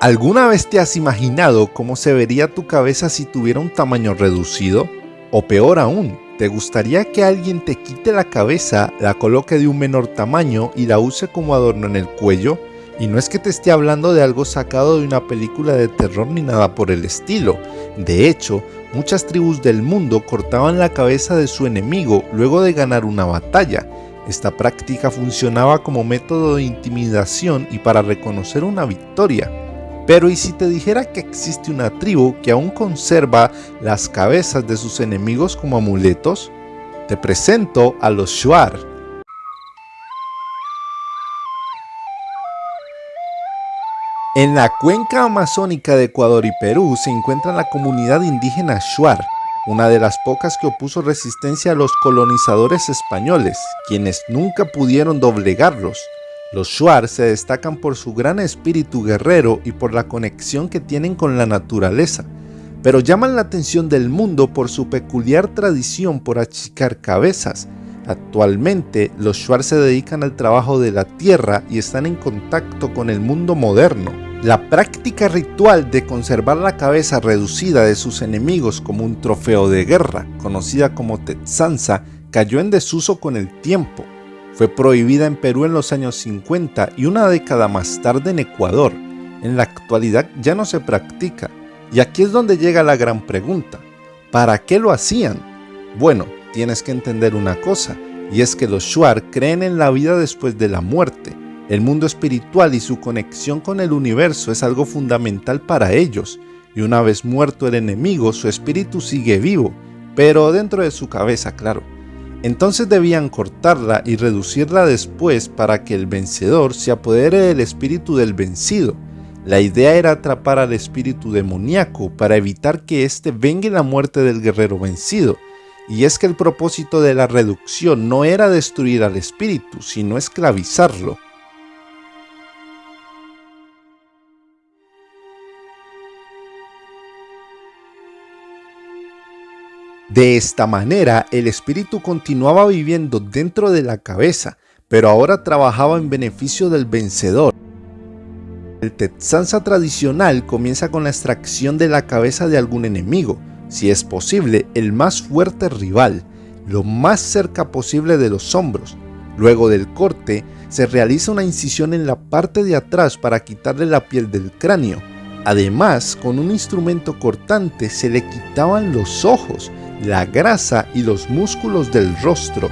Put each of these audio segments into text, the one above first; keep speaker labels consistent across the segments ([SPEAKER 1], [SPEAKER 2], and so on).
[SPEAKER 1] ¿Alguna vez te has imaginado cómo se vería tu cabeza si tuviera un tamaño reducido? O peor aún, ¿te gustaría que alguien te quite la cabeza, la coloque de un menor tamaño y la use como adorno en el cuello? Y no es que te esté hablando de algo sacado de una película de terror ni nada por el estilo. De hecho, muchas tribus del mundo cortaban la cabeza de su enemigo luego de ganar una batalla. Esta práctica funcionaba como método de intimidación y para reconocer una victoria. Pero ¿y si te dijera que existe una tribu que aún conserva las cabezas de sus enemigos como amuletos? Te presento a los Shuar. En la cuenca amazónica de Ecuador y Perú se encuentra la comunidad indígena Shuar, una de las pocas que opuso resistencia a los colonizadores españoles, quienes nunca pudieron doblegarlos. Los Shuar se destacan por su gran espíritu guerrero y por la conexión que tienen con la naturaleza, pero llaman la atención del mundo por su peculiar tradición por achicar cabezas. Actualmente, los Shuar se dedican al trabajo de la tierra y están en contacto con el mundo moderno. La práctica ritual de conservar la cabeza reducida de sus enemigos como un trofeo de guerra, conocida como Tetsanza, cayó en desuso con el tiempo. Fue prohibida en Perú en los años 50 y una década más tarde en Ecuador. En la actualidad ya no se practica. Y aquí es donde llega la gran pregunta. ¿Para qué lo hacían? Bueno, tienes que entender una cosa, y es que los Shuar creen en la vida después de la muerte. El mundo espiritual y su conexión con el universo es algo fundamental para ellos, y una vez muerto el enemigo, su espíritu sigue vivo, pero dentro de su cabeza, claro. Entonces debían cortarla y reducirla después para que el vencedor se apodere del espíritu del vencido. La idea era atrapar al espíritu demoníaco para evitar que éste vengue la muerte del guerrero vencido. Y es que el propósito de la reducción no era destruir al espíritu, sino esclavizarlo. De esta manera, el espíritu continuaba viviendo dentro de la cabeza, pero ahora trabajaba en beneficio del vencedor. El Tetsanza tradicional comienza con la extracción de la cabeza de algún enemigo, si es posible el más fuerte rival, lo más cerca posible de los hombros. Luego del corte, se realiza una incisión en la parte de atrás para quitarle la piel del cráneo. Además, con un instrumento cortante se le quitaban los ojos, la grasa y los músculos del rostro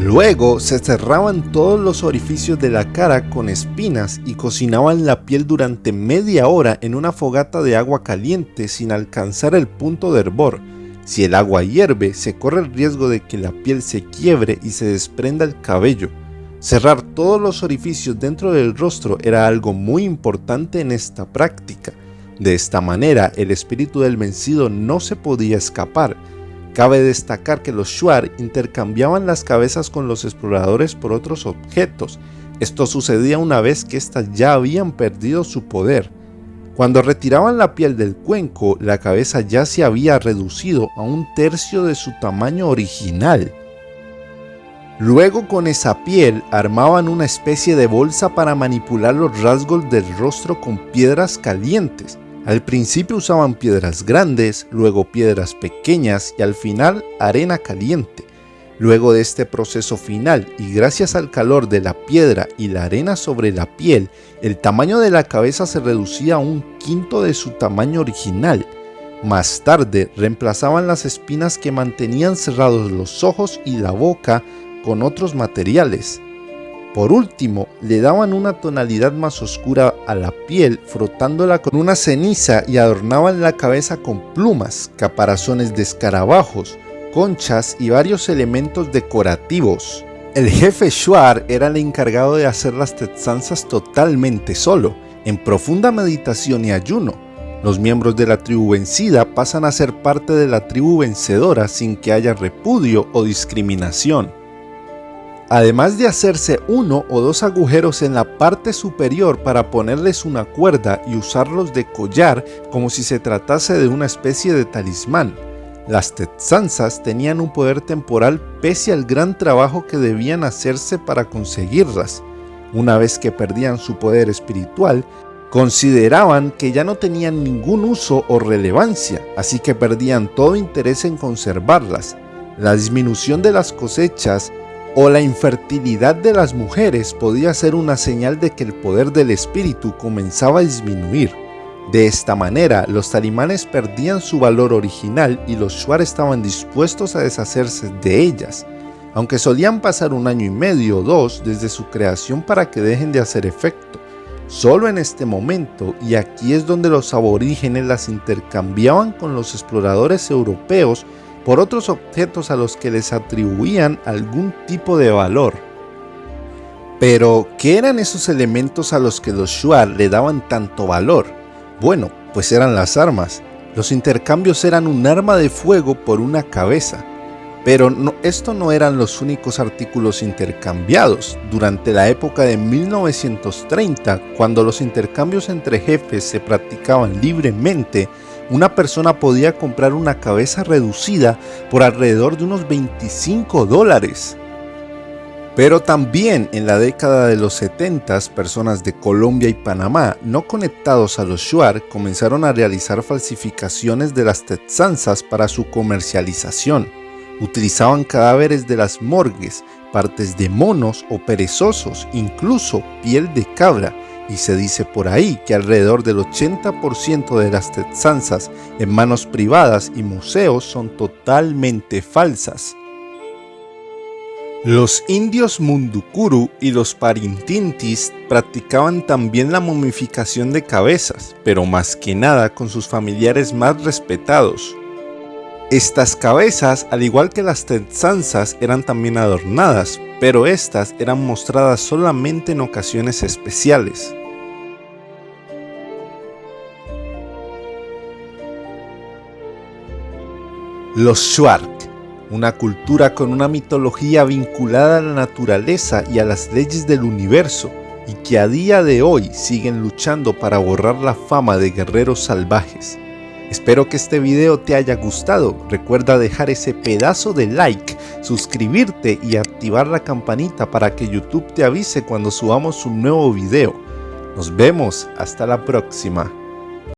[SPEAKER 1] Luego se cerraban todos los orificios de la cara con espinas y cocinaban la piel durante media hora en una fogata de agua caliente sin alcanzar el punto de hervor. Si el agua hierve, se corre el riesgo de que la piel se quiebre y se desprenda el cabello. Cerrar todos los orificios dentro del rostro era algo muy importante en esta práctica. De esta manera, el espíritu del vencido no se podía escapar, Cabe destacar que los Shuar intercambiaban las cabezas con los exploradores por otros objetos. Esto sucedía una vez que éstas ya habían perdido su poder. Cuando retiraban la piel del cuenco, la cabeza ya se había reducido a un tercio de su tamaño original. Luego con esa piel armaban una especie de bolsa para manipular los rasgos del rostro con piedras calientes. Al principio usaban piedras grandes, luego piedras pequeñas y al final arena caliente. Luego de este proceso final y gracias al calor de la piedra y la arena sobre la piel, el tamaño de la cabeza se reducía a un quinto de su tamaño original. Más tarde reemplazaban las espinas que mantenían cerrados los ojos y la boca con otros materiales. Por último, le daban una tonalidad más oscura a la piel frotándola con una ceniza y adornaban la cabeza con plumas, caparazones de escarabajos, conchas y varios elementos decorativos. El jefe Shuar era el encargado de hacer las tetsanzas totalmente solo, en profunda meditación y ayuno, los miembros de la tribu vencida pasan a ser parte de la tribu vencedora sin que haya repudio o discriminación. Además de hacerse uno o dos agujeros en la parte superior para ponerles una cuerda y usarlos de collar como si se tratase de una especie de talismán, las tetsanzas tenían un poder temporal pese al gran trabajo que debían hacerse para conseguirlas. Una vez que perdían su poder espiritual, consideraban que ya no tenían ningún uso o relevancia, así que perdían todo interés en conservarlas. La disminución de las cosechas o la infertilidad de las mujeres podía ser una señal de que el poder del espíritu comenzaba a disminuir. De esta manera, los talimanes perdían su valor original y los shuar estaban dispuestos a deshacerse de ellas, aunque solían pasar un año y medio o dos desde su creación para que dejen de hacer efecto. Solo en este momento, y aquí es donde los aborígenes las intercambiaban con los exploradores europeos por otros objetos a los que les atribuían algún tipo de valor. Pero, ¿qué eran esos elementos a los que los Shuar le daban tanto valor? Bueno, pues eran las armas. Los intercambios eran un arma de fuego por una cabeza. Pero no, esto no eran los únicos artículos intercambiados. Durante la época de 1930, cuando los intercambios entre jefes se practicaban libremente, una persona podía comprar una cabeza reducida por alrededor de unos 25 dólares. Pero también en la década de los 70, personas de Colombia y Panamá no conectados a los Shuar comenzaron a realizar falsificaciones de las tetsanzas para su comercialización. Utilizaban cadáveres de las morgues, partes de monos o perezosos, incluso piel de cabra, y se dice por ahí que alrededor del 80% de las tetsanzas en manos privadas y museos son totalmente falsas. Los indios Mundukuru y los Parintintis practicaban también la momificación de cabezas, pero más que nada con sus familiares más respetados. Estas cabezas, al igual que las tetsanzas, eran también adornadas, pero estas eran mostradas solamente en ocasiones especiales. Los Shuark, una cultura con una mitología vinculada a la naturaleza y a las leyes del universo, y que a día de hoy siguen luchando para borrar la fama de guerreros salvajes. Espero que este video te haya gustado, recuerda dejar ese pedazo de like, suscribirte y activar la campanita para que YouTube te avise cuando subamos un nuevo video. Nos vemos, hasta la próxima.